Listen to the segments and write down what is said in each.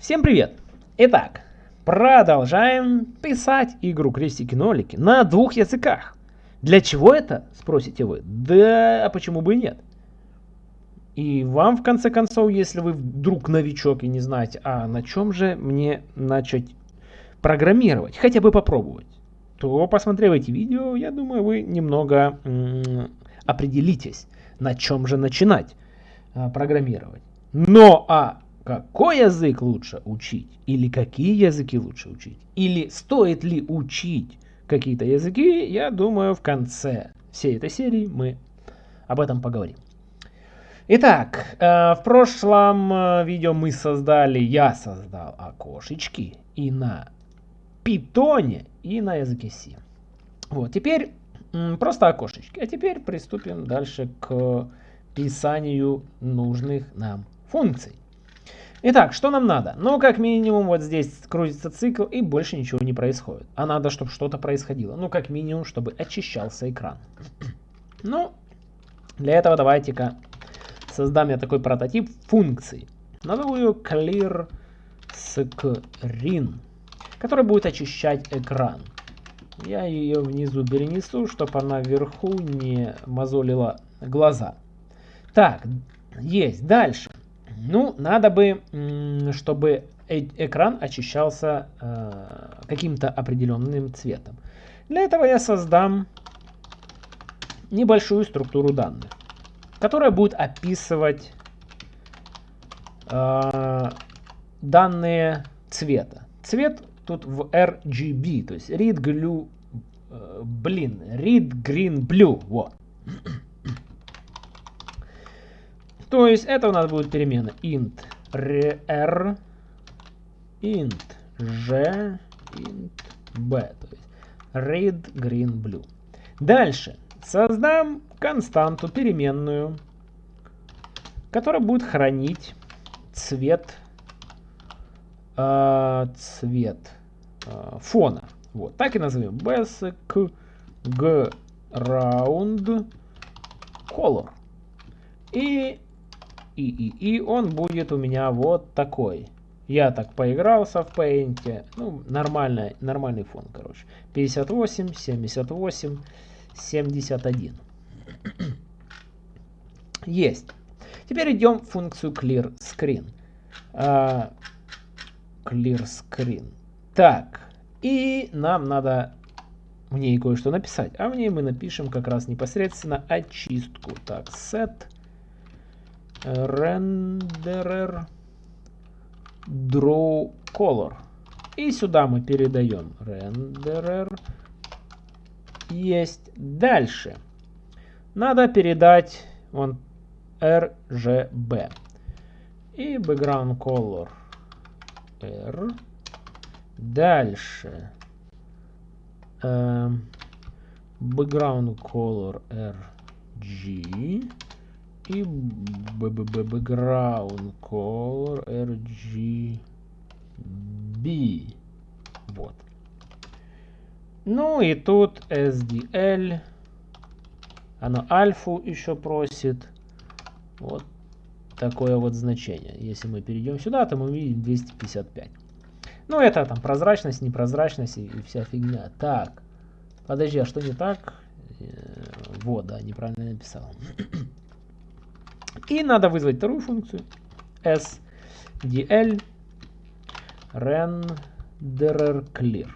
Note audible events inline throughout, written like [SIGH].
Всем привет! Итак, продолжаем писать игру крестики-нолики на двух языках. Для чего это, спросите вы? Да, а почему бы и нет? И вам, в конце концов, если вы вдруг новичок и не знаете, а на чем же мне начать программировать, хотя бы попробовать, то, посмотрев эти видео, я думаю, вы немного определитесь, на чем же начинать а, программировать. Но а какой язык лучше учить? Или какие языки лучше учить? Или стоит ли учить какие-то языки? Я думаю, в конце всей этой серии мы об этом поговорим. Итак, э, в прошлом э, видео мы создали, я создал окошечки и на питоне, и на языке C. Вот, теперь просто окошечки. А теперь приступим дальше к писанию нужных нам функций. Итак, что нам надо? Ну, как минимум, вот здесь крутится цикл и больше ничего не происходит. А надо, чтобы что-то происходило. Ну, как минимум, чтобы очищался экран. [CLEARS THROAT] Ну, для этого давайте-ка создам я такой прототип функции. Назову ее clear screen, который будет очищать экран. Я ее внизу перенесу, чтобы она вверху не мозолила глаза. Так, есть. Дальше. Ну, надо бы, чтобы э экран очищался э, каким-то определенным цветом. Для этого я создам небольшую структуру данных, которая будет описывать э, данные цвета. Цвет тут в RGB, то есть read, glue, э, блин, read, green, blue, вот. То есть это у нас будет перемена int r, int g, int b. То есть red, green, blue. Дальше создам константу переменную, которая будет хранить цвет, э, цвет э, фона. Вот, так и назовем. basic ground color. И и, и, и он будет у меня вот такой. Я так поигрался в Paint. Ну, нормальный, нормальный фон, короче. 58, 78, 71. Есть. Теперь идем в функцию clear screen. Uh, clear screen. Так. И нам надо в ней кое-что написать. А в ней мы напишем как раз непосредственно очистку. Так, set renderer draw color. И сюда мы передаем renderer. Есть. Дальше. Надо передать вон RGB. И background color R. Дальше. Эм, background color RG и background color RGB. Вот. Ну и тут SDL. Оно альфу еще просит. Вот такое вот значение. Если мы перейдем сюда, то мы видим 255. Ну это там прозрачность, непрозрачность и, и вся фигня. Так, подожди, а что не так? Э, вот, да, неправильно написал. [CLEARS THROAT] И надо вызвать вторую функцию sdl renderer clear.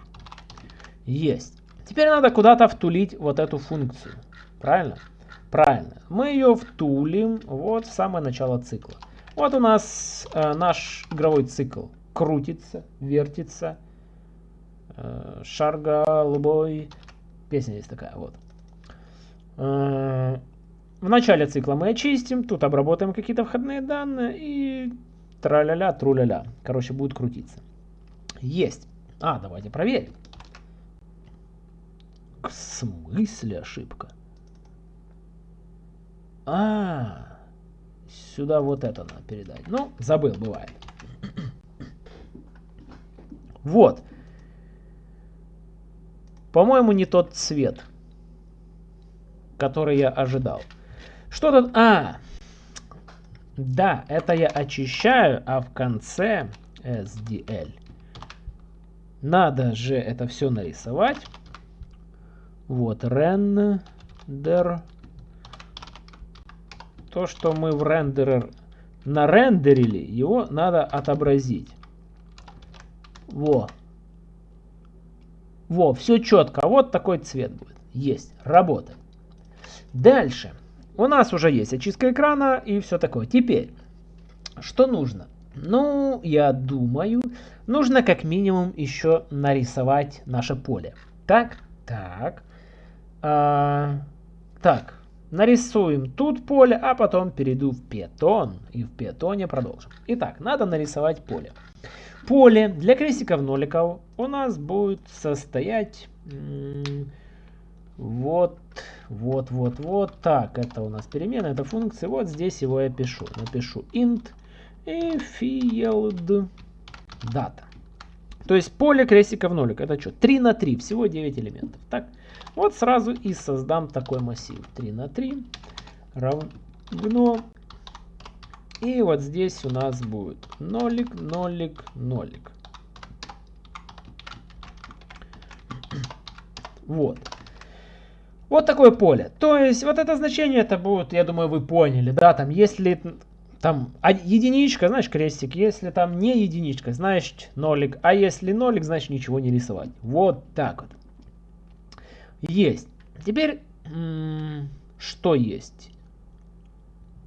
Есть. Теперь надо куда-то втулить вот эту функцию. Правильно? Правильно. Мы ее втулим вот в самое начало цикла. Вот у нас э, наш игровой цикл крутится, вертится. Э, шар голубой. Песня есть такая вот. Э, в начале цикла мы очистим, тут обработаем какие-то входные данные и тра-ля-ля, тру-ля-ля. Короче, будет крутиться. Есть. А, давайте проверим. В смысле ошибка? А, сюда вот это надо передать. Ну, забыл, бывает. Вот. По-моему, не тот цвет, который я ожидал. Что тут? А, да, это я очищаю, а в конце SDL. Надо же это все нарисовать. Вот, render. То, что мы в рендерер нарендерили, его надо отобразить. Во. Во, все четко. Вот такой цвет будет. Есть, работает. Дальше. У нас уже есть очистка экрана и все такое. Теперь, что нужно? Ну, я думаю, нужно как минимум еще нарисовать наше поле. Так, так. А, так, нарисуем тут поле, а потом перейду в Python и в Python продолжим. Итак, надо нарисовать поле. Поле для крестиков-ноликов у нас будет состоять вот, вот, вот, вот. Так, это у нас перемена, это функция. Вот здесь его я пишу. Напишу int и field data. То есть поле крестиков нолик. Это что? 3 на 3. Всего 9 элементов. Так, вот сразу и создам такой массив. 3 на 3 равно. И вот здесь у нас будет нолик, нолик, нолик. [CLEARS THROAT] Вот. Вот такое поле. То есть вот это значение это будет, я думаю, вы поняли, да, там если там единичка, знаешь, крестик, если там не единичка, значит нолик, а если нолик, значит ничего не рисовать. Вот так вот. Есть. Теперь, что есть?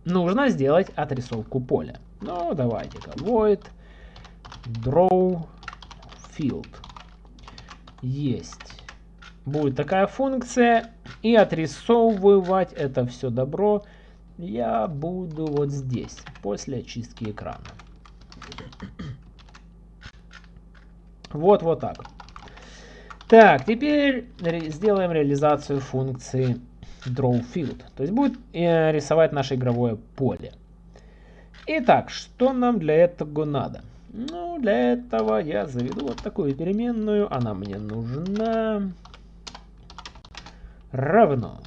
Нужно сделать отрисовку поля. Ну, давайте-ка, void draw field. Есть будет такая функция. И отрисовывать это все добро я буду вот здесь, после очистки экрана. Вот, вот так. Так, теперь сделаем реализацию функции drawField. То есть будет э, рисовать наше игровое поле. Итак, что нам для этого надо? Ну, для этого я заведу вот такую переменную. Она мне нужна равно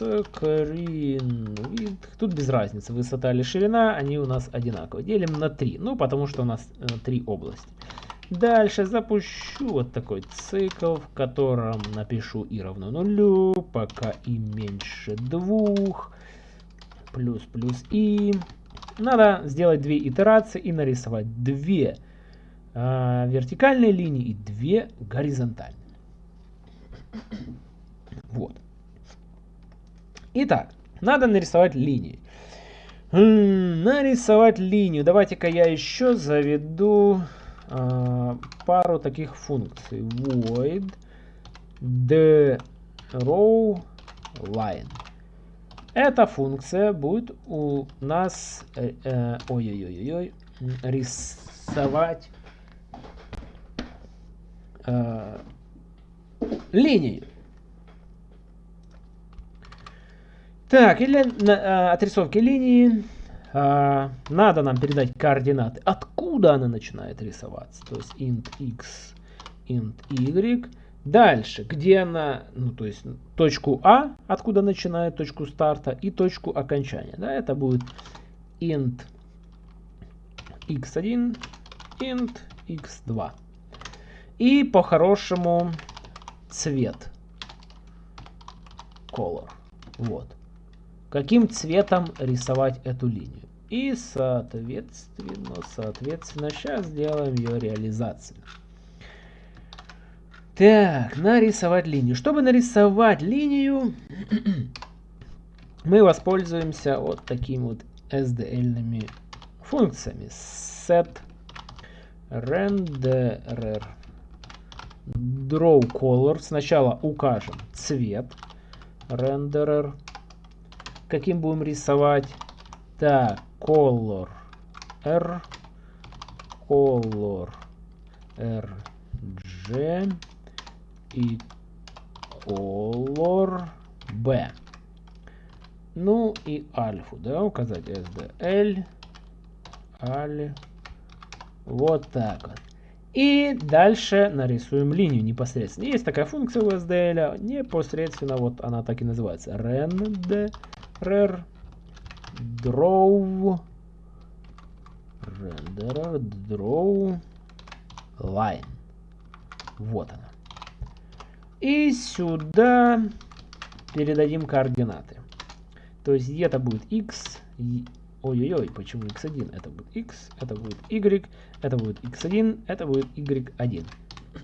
screen width. Тут без разницы, высота или ширина, они у нас одинаковые. Делим на 3, ну потому что у нас э, 3 области. Дальше запущу вот такой цикл, в котором напишу и равно нулю, пока и меньше двух, плюс плюс и. Надо сделать две итерации и нарисовать две э, вертикальные линии и две горизонтальные. Вот. Итак, надо нарисовать линии. нарисовать линию. Давайте-ка я еще заведу э, пару таких функций. Void the row line. Эта функция будет у нас э, э, ой-ой-ой-ой рисовать э, линии. Так, или для отрисовки линии а, надо нам передать координаты. Откуда она начинает рисоваться? То есть int x, int y. Дальше, где она, ну то есть точку А, откуда начинает точку старта, и точку окончания. Да, это будет int x1, int x2. И по-хорошему цвет. Color. Вот каким цветом рисовать эту линию. И соответственно, соответственно, сейчас сделаем ее реализацию. Так, нарисовать линию. Чтобы нарисовать линию, [CLEARS THROAT] мы воспользуемся вот такими вот SDL функциями. Set renderer draw color. Сначала укажем цвет renderer каким будем рисовать. Так, color R, color R, G и color B. Ну и альфу, да, указать SDL, аль, вот так вот. И дальше нарисуем линию непосредственно. Есть такая функция у SDL, непосредственно вот она так и называется. rend rare draw renderer draw line. Вот она. И сюда передадим координаты. То есть где-то будет x, ой-ой-ой, почему x1? Это будет x, это будет y, это будет x1, это будет y1.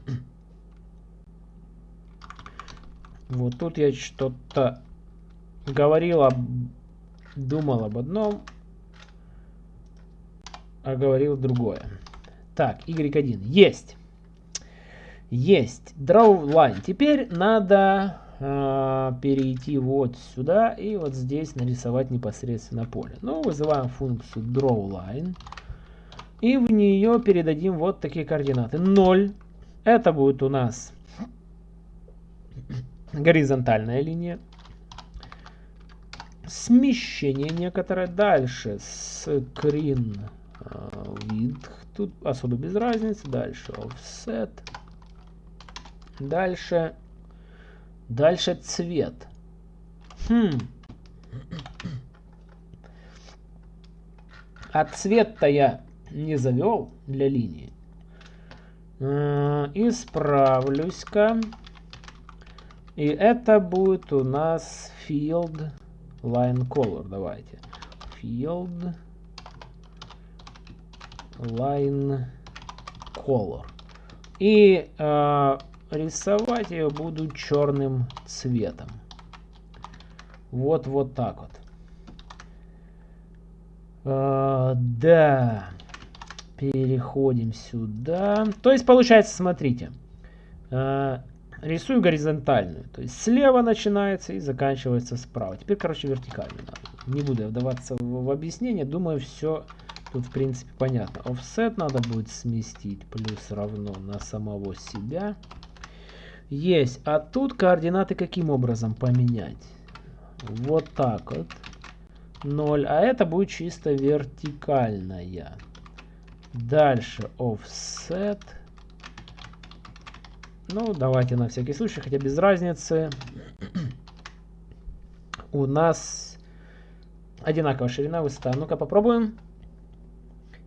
[CLEARS THROAT] Вот тут я что-то говорил, об, думал об одном, а говорил другое. Так, y1 есть. Есть. Draw line. Теперь надо э, перейти вот сюда и вот здесь нарисовать непосредственно поле. Ну, вызываем функцию drawLine. И в нее передадим вот такие координаты. 0. Это будет у нас горизонтальная линия. Смещение некоторое. Дальше screen width. Тут особо без разницы. Дальше offset. Дальше. Дальше цвет. Хм. А цвет-то я не завел для линии. Э, исправлюсь-ка. И это будет у нас field line color. Давайте. Field line color. И э, рисовать ее буду черным цветом. Вот, вот так вот. Э, да. Переходим сюда. То есть получается, смотрите. Э, рисую горизонтальную. То есть слева начинается и заканчивается справа. Теперь, короче, вертикально. Не буду вдаваться в, в объяснение. Думаю, все Тут, в принципе, понятно. Offset надо будет сместить плюс равно на самого себя. Есть. А тут координаты каким образом поменять? Вот так вот. 0. А это будет чисто вертикальная. Дальше offset. Ну, давайте на всякий случай, хотя без разницы. У нас одинаковая ширина, высота. Ну-ка попробуем.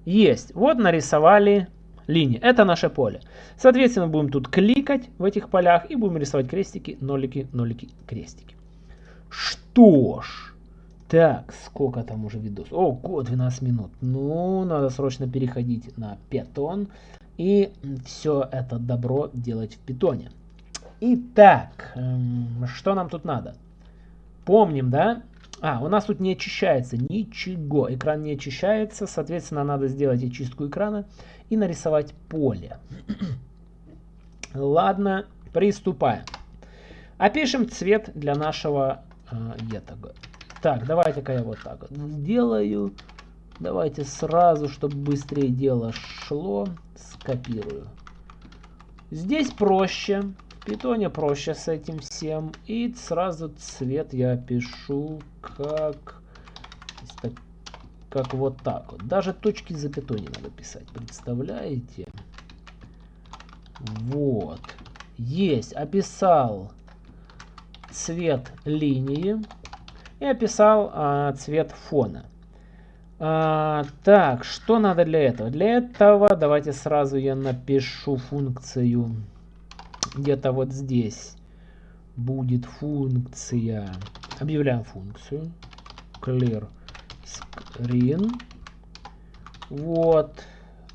Есть. Вот нарисовали линии. Это наше поле. Соответственно, будем тут кликать в этих полях и будем рисовать крестики, нолики, нолики, крестики. Что ж. Так, сколько там уже видос? О, 12 минут. Ну, надо срочно переходить на питон и все это добро делать в питоне. Итак, эм, что нам тут надо? Помним, да? А, у нас тут не очищается ничего. Экран не очищается. Соответственно, надо сделать очистку экрана и нарисовать поле. [CLEARS THROAT] Ладно, приступаем. Опишем цвет для нашего э, этого. Так, давайте-ка я вот так вот сделаю. Давайте сразу, чтобы быстрее дело шло, скопирую. Здесь проще питоне проще с этим всем. И сразу цвет я пишу как, как вот так вот. Даже точки запятой не надо писать. Представляете? Вот. Есть. Описал цвет линии. И описал а, цвет фона. А, так, что надо для этого? Для этого давайте сразу я напишу функцию. Где-то вот здесь будет функция, объявляем функцию. Clear screen, вот,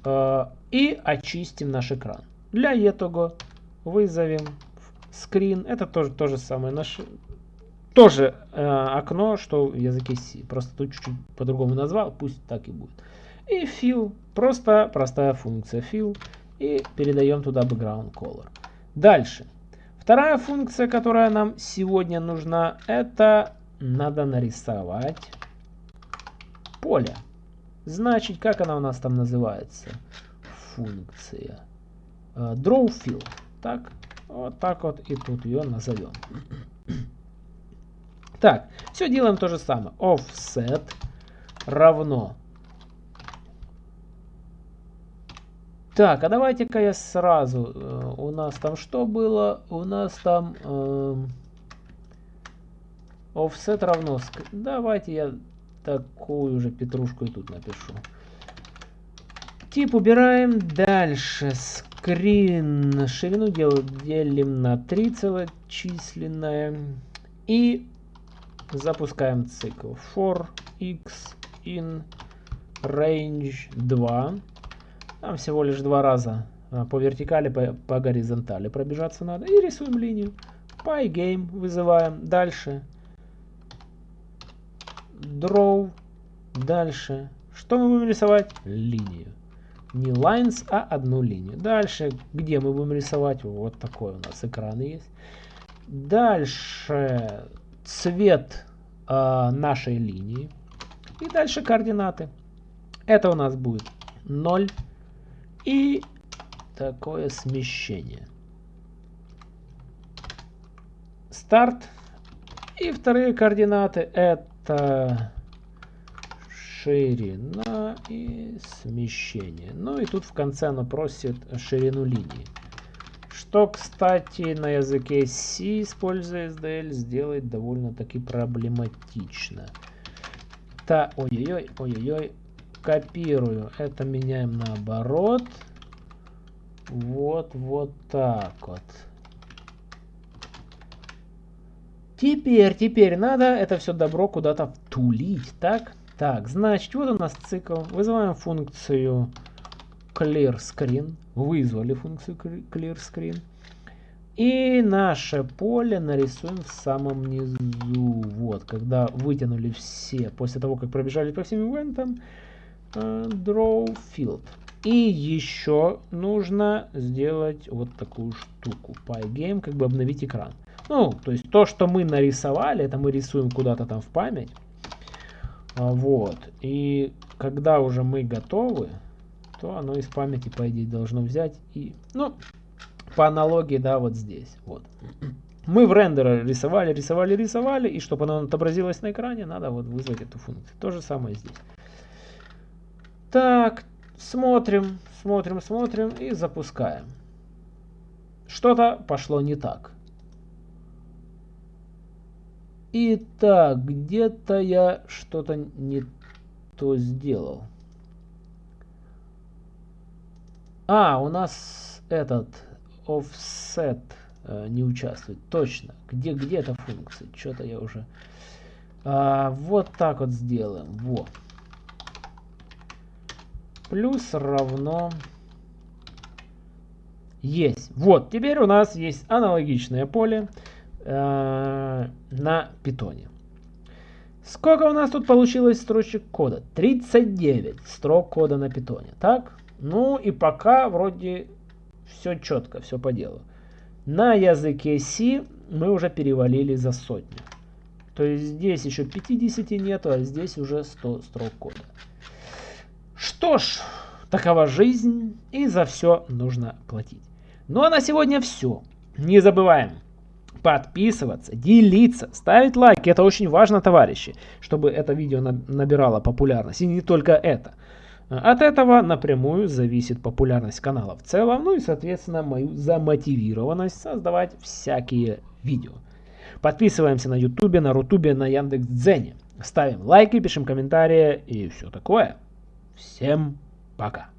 э, и очистим наш экран. Для этого вызовем screen, это тоже то же самое, наш, тоже э, окно, что в языке C, просто тут чуть-чуть по-другому назвал, пусть так и будет. И fill, просто простая функция fill, и передаем туда background color. Дальше. Вторая функция, которая нам сегодня нужна, это надо нарисовать поле. Значит, как она у нас там называется? Функция. Uh, draw fill. Так, вот так вот и тут ее назовем. Так, все делаем то же самое. Offset равно Так, а давайте-ка я сразу. Э, у нас там что было? У нас там э, offset равно. Давайте я такую же петрушку и тут напишу. Тип убираем. Дальше скрин. Ширину делим на 3 целочисленное. И запускаем цикл. For x in range 2. Там всего лишь два раза а, по вертикали, по, по горизонтали пробежаться надо. И рисуем линию. PyGame вызываем. Дальше. Draw. Дальше. Что мы будем рисовать? Линию. Не lines, а одну линию. Дальше, где мы будем рисовать? Вот такой у нас экран есть. Дальше цвет э, нашей линии. И дальше координаты. Это у нас будет 0 и такое смещение. Старт. И вторые координаты это ширина и смещение. Ну и тут в конце оно просит ширину линии. Что, кстати, на языке C, используя SDL, сделать довольно-таки проблематично. Та, ой-ой-ой, ой-ой-ой, копирую. Это меняем наоборот. Вот, вот так вот. Теперь, теперь надо это все добро куда-то втулить, так? Так, значит, вот у нас цикл. Вызываем функцию clearScreen. Вызвали функцию clearScreen. И наше поле нарисуем в самом низу. Вот, когда вытянули все, после того, как пробежали по всем ивентам, uh, draw field. И еще нужно сделать вот такую штуку. PyGame, как бы обновить экран. Ну, то есть то, что мы нарисовали, это мы рисуем куда-то там в память. А, вот. И когда уже мы готовы, то оно из памяти, по идее, должно взять и... Ну, по аналогии, да, вот здесь. Вот. Мы в рендере рисовали, рисовали, рисовали, и чтобы оно отобразилось на экране, надо вот вызвать эту функцию. То же самое здесь. Так, смотрим, смотрим, смотрим и запускаем. Что-то пошло не так. Итак, где-то я что-то не то сделал. А, у нас этот offset э, не участвует. Точно. Где, где эта функция? Что-то я уже... А, вот так вот сделаем. Вот. Плюс равно... Есть. Вот, теперь у нас есть аналогичное поле э, на питоне. Сколько у нас тут получилось строчек кода? 39 строк кода на питоне. Так? Ну и пока вроде все четко, все по делу. На языке C мы уже перевалили за сотню. То есть здесь еще 50 нету, а здесь уже 100 строк кода. Что ж, такова жизнь, и за все нужно платить. Ну а на сегодня все. Не забываем подписываться, делиться, ставить лайки. Это очень важно, товарищи, чтобы это видео набирало популярность. И не только это. От этого напрямую зависит популярность канала в целом, ну и, соответственно, мою замотивированность создавать всякие видео. Подписываемся на ютубе, на рутубе, на яндекс.Дзене. Ставим лайки, пишем комментарии и все такое. Всем пока.